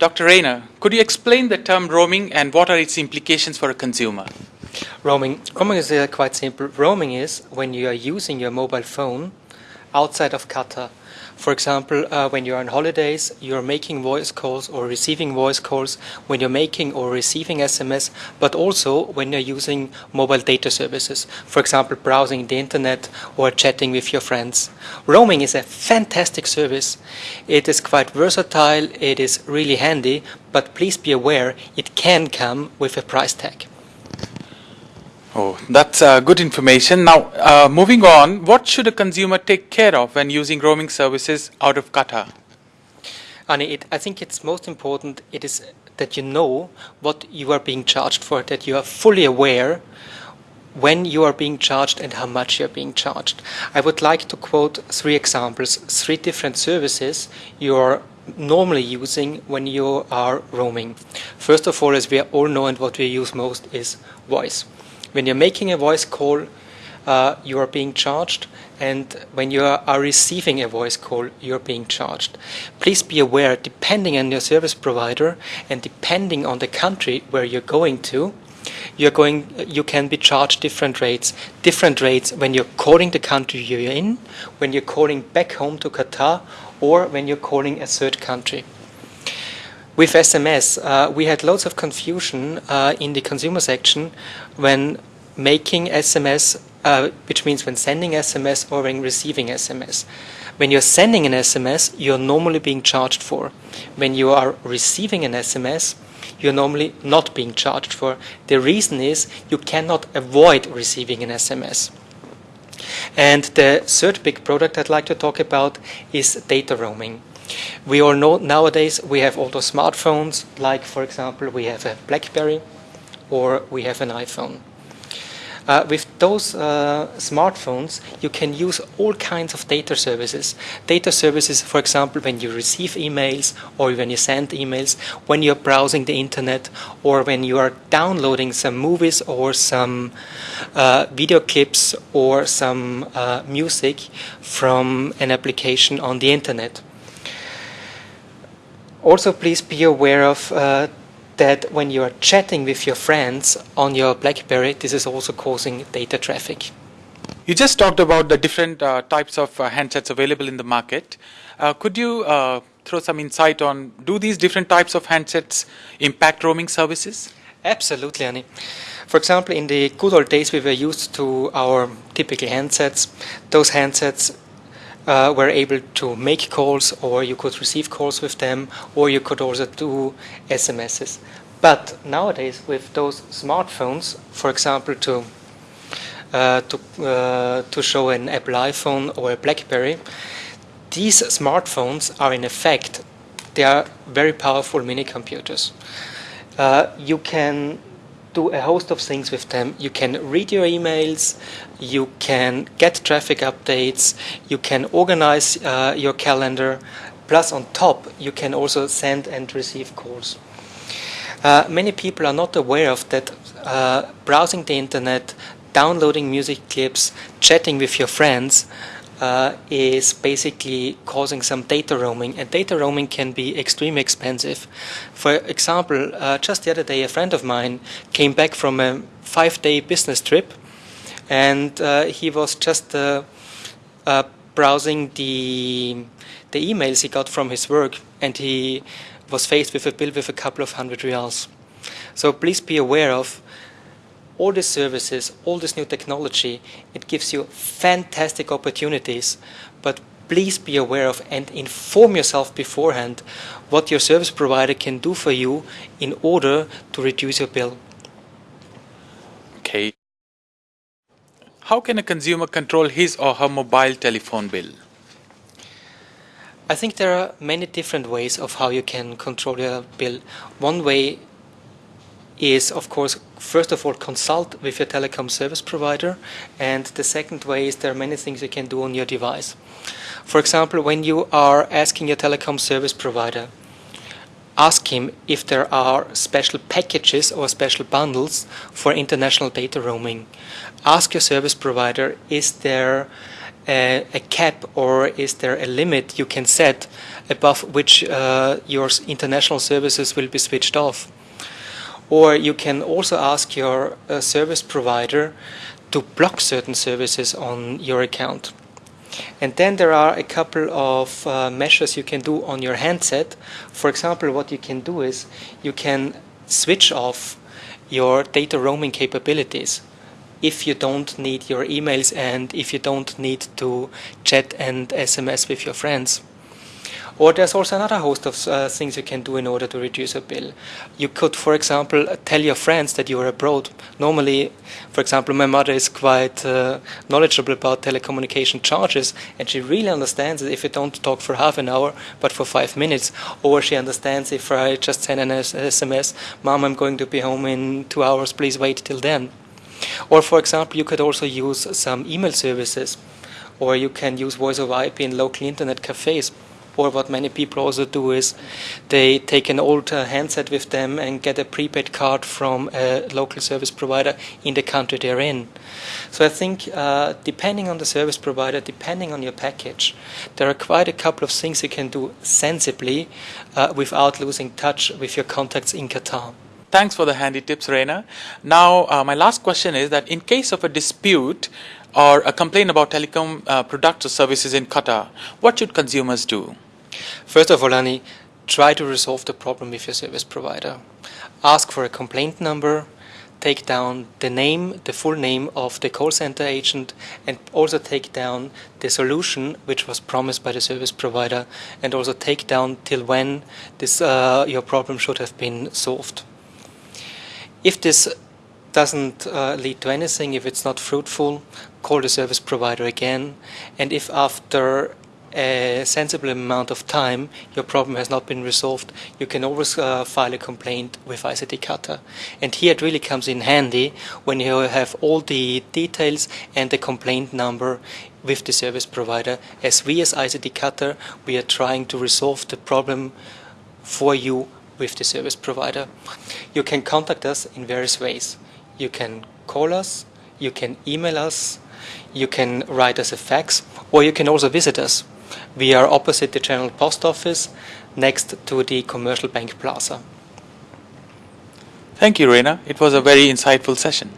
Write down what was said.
Dr. Rayner, could you explain the term roaming and what are its implications for a consumer? Roaming. Roaming is uh, quite simple. Roaming is when you are using your mobile phone outside of Qatar. For example, uh, when you're on holidays, you're making voice calls or receiving voice calls, when you're making or receiving SMS, but also when you're using mobile data services. For example, browsing the internet or chatting with your friends. Roaming is a fantastic service. It is quite versatile, it is really handy, but please be aware it can come with a price tag. Oh, that's uh, good information. Now, uh, moving on, what should a consumer take care of when using roaming services out of Qatar? Annie, it, I think it's most important it is that you know what you are being charged for, that you are fully aware when you are being charged and how much you are being charged. I would like to quote three examples, three different services you are normally using when you are roaming. First of all, as we all know and what we use most is voice. When you're making a voice call, uh, you are being charged, and when you are receiving a voice call, you're being charged. Please be aware, depending on your service provider and depending on the country where you're going to, you're going, you can be charged different rates. Different rates when you're calling the country you're in, when you're calling back home to Qatar, or when you're calling a third country. With SMS, uh, we had loads of confusion uh, in the consumer section when making SMS, uh, which means when sending SMS or when receiving SMS. When you're sending an SMS, you're normally being charged for. When you are receiving an SMS, you're normally not being charged for. The reason is you cannot avoid receiving an SMS. And the third big product I'd like to talk about is data roaming. We all know nowadays we have all those smartphones, like for example, we have a Blackberry or we have an iPhone. Uh, with those uh, smartphones, you can use all kinds of data services. Data services, for example, when you receive emails or when you send emails, when you're browsing the internet, or when you are downloading some movies or some uh, video clips or some uh, music from an application on the internet. Also, please be aware of uh, that when you are chatting with your friends on your BlackBerry, this is also causing data traffic. You just talked about the different uh, types of uh, handsets available in the market. Uh, could you uh, throw some insight on do these different types of handsets impact roaming services? Absolutely, Annie. For example, in the good old days, we were used to our typical handsets. Those handsets uh, were able to make calls or you could receive calls with them or you could also do SMSs. But nowadays with those smartphones, for example to uh, to, uh, to show an Apple iPhone or a BlackBerry, these smartphones are in effect, they are very powerful mini computers. Uh, you can do a host of things with them. You can read your emails, you can get traffic updates, you can organize uh, your calendar, plus on top you can also send and receive calls. Uh, many people are not aware of that uh, browsing the internet, downloading music clips, chatting with your friends uh, is basically causing some data roaming, and data roaming can be extremely expensive. For example, uh, just the other day, a friend of mine came back from a five-day business trip, and uh, he was just uh, uh, browsing the the emails he got from his work, and he was faced with a bill with a couple of hundred riyals. So please be aware of all these services, all this new technology, it gives you fantastic opportunities, but please be aware of and inform yourself beforehand what your service provider can do for you in order to reduce your bill. Okay. How can a consumer control his or her mobile telephone bill? I think there are many different ways of how you can control your bill. One way is, of course, first of all, consult with your telecom service provider. And the second way is there are many things you can do on your device. For example, when you are asking your telecom service provider, ask him if there are special packages or special bundles for international data roaming. Ask your service provider, is there a, a cap or is there a limit you can set above which uh, your international services will be switched off? Or you can also ask your uh, service provider to block certain services on your account. And then there are a couple of uh, measures you can do on your handset. For example, what you can do is you can switch off your data roaming capabilities if you don't need your emails and if you don't need to chat and SMS with your friends. Or there's also another host of uh, things you can do in order to reduce a bill. You could, for example, tell your friends that you are abroad. Normally, for example, my mother is quite uh, knowledgeable about telecommunication charges, and she really understands that if you don't talk for half an hour, but for five minutes, or she understands if I just send an SMS, Mom, I'm going to be home in two hours, please wait till then. Or, for example, you could also use some email services, or you can use voice over IP in local internet cafes. Or what many people also do is they take an old uh, handset with them and get a prepaid card from a local service provider in the country they're in. So I think uh, depending on the service provider, depending on your package, there are quite a couple of things you can do sensibly uh, without losing touch with your contacts in Qatar. Thanks for the handy tips, Reina. Now, uh, my last question is that in case of a dispute or a complaint about telecom uh, products or services in Qatar, what should consumers do? First of all, Annie, try to resolve the problem with your service provider. Ask for a complaint number, take down the name, the full name of the call center agent, and also take down the solution which was promised by the service provider, and also take down till when this uh, your problem should have been solved. If this doesn't uh, lead to anything, if it's not fruitful, call the service provider again, and if after a sensible amount of time your problem has not been resolved, you can always uh, file a complaint with ICT Qatar. And here it really comes in handy when you have all the details and the complaint number with the service provider. As we as ICT Qatar, we are trying to resolve the problem for you with the service provider. You can contact us in various ways. You can call us, you can email us, you can write us a fax, or you can also visit us. We are opposite the General Post Office, next to the Commercial Bank Plaza. Thank you, Reina. It was a very insightful session.